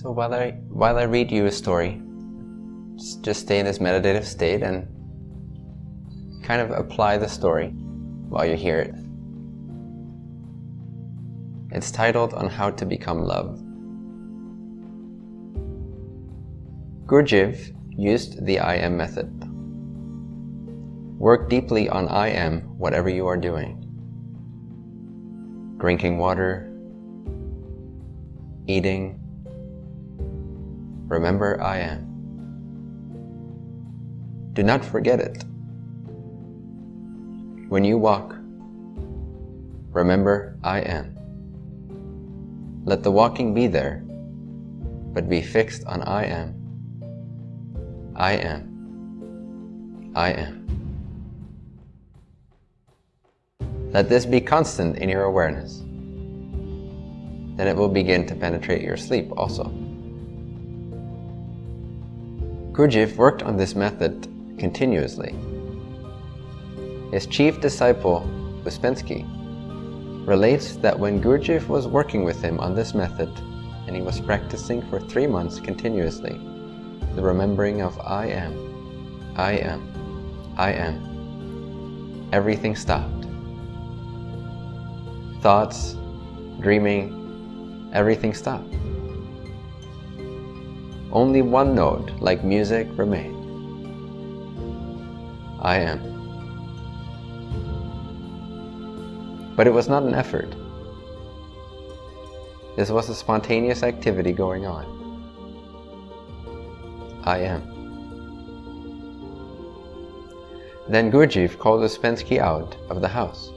So while I, while I read you a story, just stay in this meditative state and kind of apply the story while you hear it. It's titled On How to Become Love. Gurdjieff used the I am method. Work deeply on I am whatever you are doing. Drinking water, eating, remember I am. Do not forget it. When you walk, remember I am. Let the walking be there, but be fixed on I am. I am. I am. Let this be constant in your awareness. Then it will begin to penetrate your sleep also. Gurdjieff worked on this method continuously. His chief disciple, Ouspensky, relates that when Gurdjieff was working with him on this method and he was practicing for three months continuously, the remembering of I am, I am, I am, everything stopped. Thoughts, dreaming, everything stopped. Only one note, like music, remained. I am. But it was not an effort. This was a spontaneous activity going on. I am. Then Gurdjieff called Ouspensky out of the house.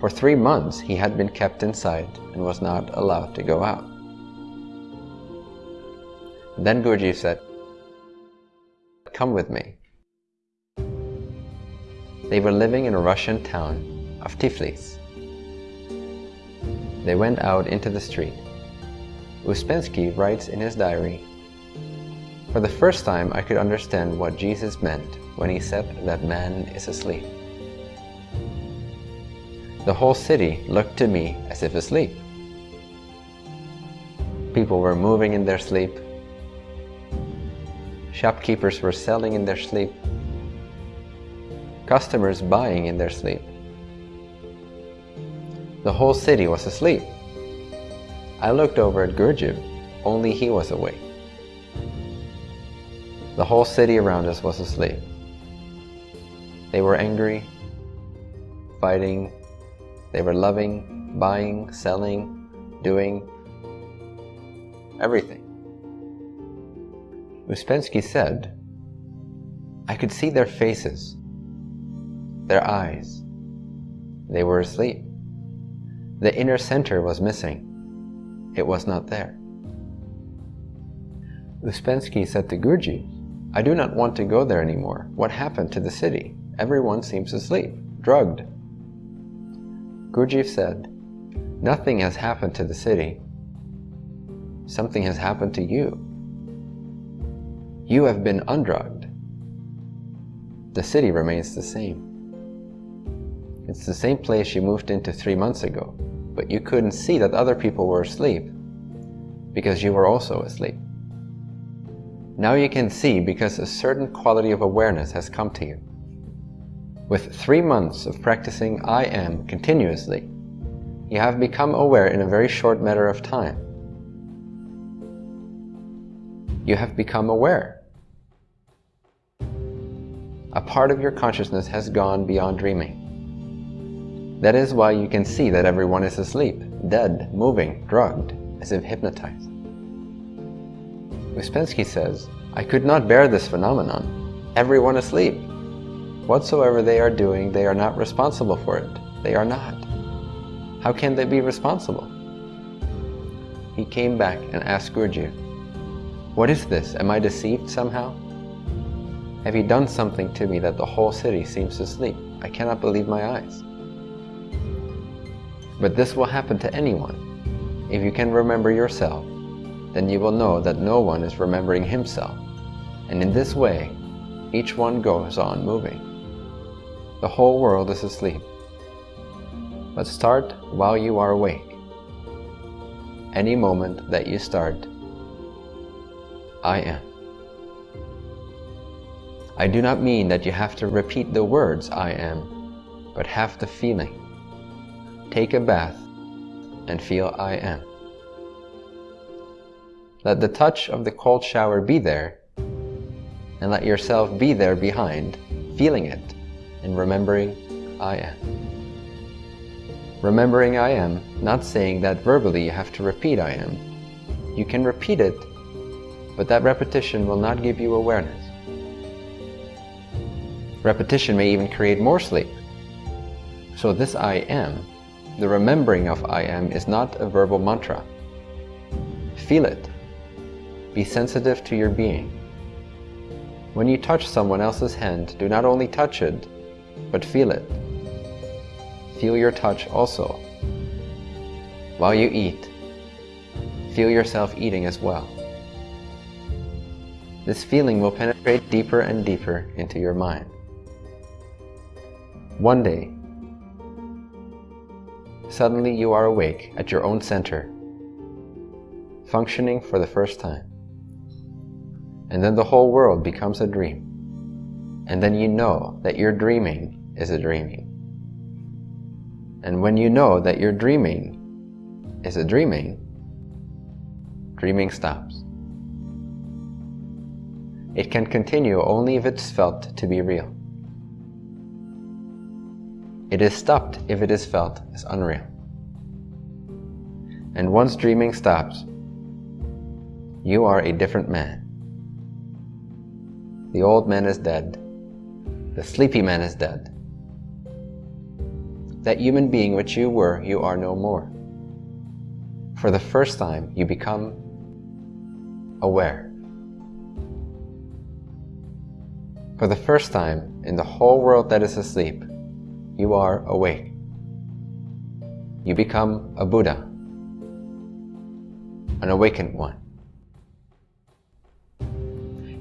For three months he had been kept inside and was not allowed to go out. Then Gurdjieff said, Come with me. They were living in a Russian town of Tiflis. They went out into the street. Ouspensky writes in his diary, For the first time I could understand what Jesus meant when he said that man is asleep. The whole city looked to me as if asleep. People were moving in their sleep. Shopkeepers were selling in their sleep. Customers buying in their sleep. The whole city was asleep. I looked over at Gurdjieff, only he was awake. The whole city around us was asleep. They were angry, fighting, they were loving, buying, selling, doing, everything. Ouspensky said, I could see their faces, their eyes. They were asleep. The inner center was missing. It was not there. Ouspensky said to Gurdjieff, I do not want to go there anymore. What happened to the city? Everyone seems asleep, drugged. Gurdjieff said, Nothing has happened to the city. Something has happened to you. You have been undrugged. The city remains the same. It's the same place you moved into three months ago, but you couldn't see that other people were asleep because you were also asleep. Now you can see because a certain quality of awareness has come to you. With three months of practicing I Am continuously, you have become aware in a very short matter of time. You have become aware a part of your consciousness has gone beyond dreaming. That is why you can see that everyone is asleep, dead, moving, drugged, as if hypnotized. Ouspensky says, I could not bear this phenomenon. Everyone asleep. Whatsoever they are doing, they are not responsible for it. They are not. How can they be responsible? He came back and asked Gurdjieff, What is this? Am I deceived somehow? Have you done something to me that the whole city seems to sleep? I cannot believe my eyes. But this will happen to anyone. If you can remember yourself, then you will know that no one is remembering himself. And in this way, each one goes on moving. The whole world is asleep. But start while you are awake. any moment that you start, I am. I do not mean that you have to repeat the words I am, but have the feeling. Take a bath and feel I am. Let the touch of the cold shower be there, and let yourself be there behind, feeling it and remembering I am. Remembering I am, not saying that verbally you have to repeat I am. You can repeat it, but that repetition will not give you awareness. Repetition may even create more sleep. So this I am, the remembering of I am is not a verbal mantra. Feel it. Be sensitive to your being. When you touch someone else's hand, do not only touch it, but feel it. Feel your touch also. While you eat, feel yourself eating as well. This feeling will penetrate deeper and deeper into your mind. One day, suddenly you are awake at your own center, functioning for the first time. And then the whole world becomes a dream. And then you know that your dreaming is a dreaming. And when you know that your dreaming is a dreaming, dreaming stops. It can continue only if it's felt to be real. It is stopped if it is felt as unreal. And once dreaming stops, you are a different man. The old man is dead. The sleepy man is dead. That human being which you were, you are no more. For the first time, you become aware. For the first time in the whole world that is asleep, you are awake. You become a Buddha, an awakened one.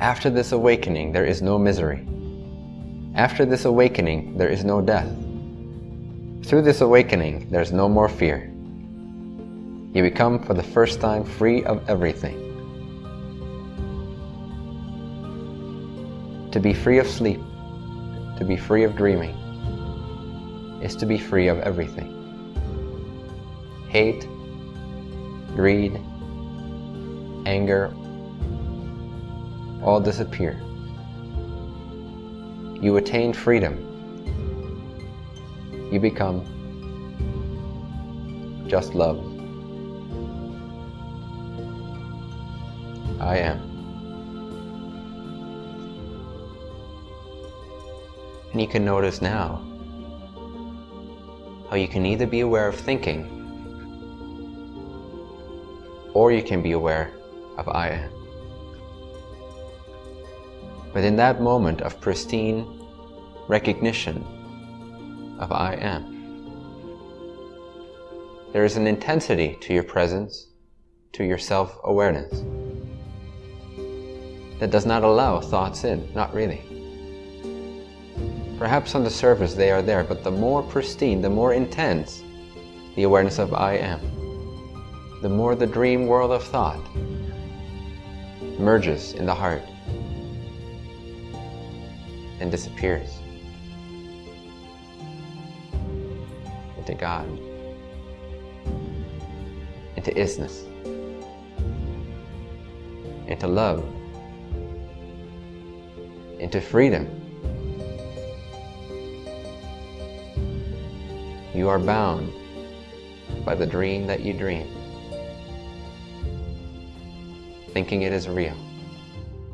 After this awakening, there is no misery. After this awakening, there is no death. Through this awakening, there is no more fear. You become for the first time free of everything. To be free of sleep, to be free of dreaming, is to be free of everything. Hate, greed, anger, all disappear. You attain freedom. You become just love. I am. And you can notice now how you can either be aware of thinking or you can be aware of I am. But in that moment of pristine recognition of I am, there is an intensity to your presence, to your self-awareness, that does not allow thoughts in, not really. Perhaps on the surface they are there, but the more pristine, the more intense the awareness of I am, the more the dream world of thought merges in the heart and disappears into God, into isness, into love, into freedom. You are bound by the dream that you dream, thinking it is real,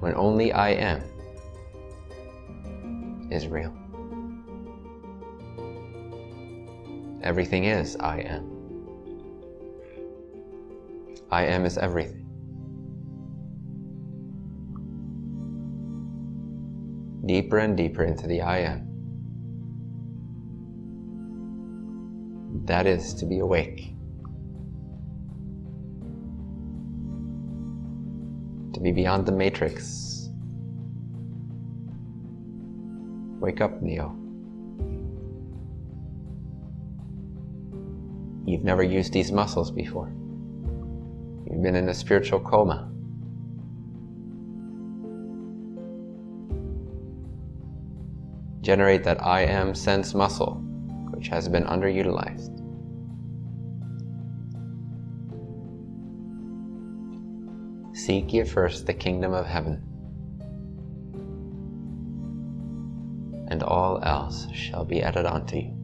when only I am is real. Everything is I am. I am is everything. Deeper and deeper into the I am. That is to be awake. To be beyond the matrix Wake up, Neo. You've never used these muscles before. You've been in a spiritual coma. Generate that I am sense muscle, which has been underutilized. Seek ye first the kingdom of heaven, and all else shall be added unto you.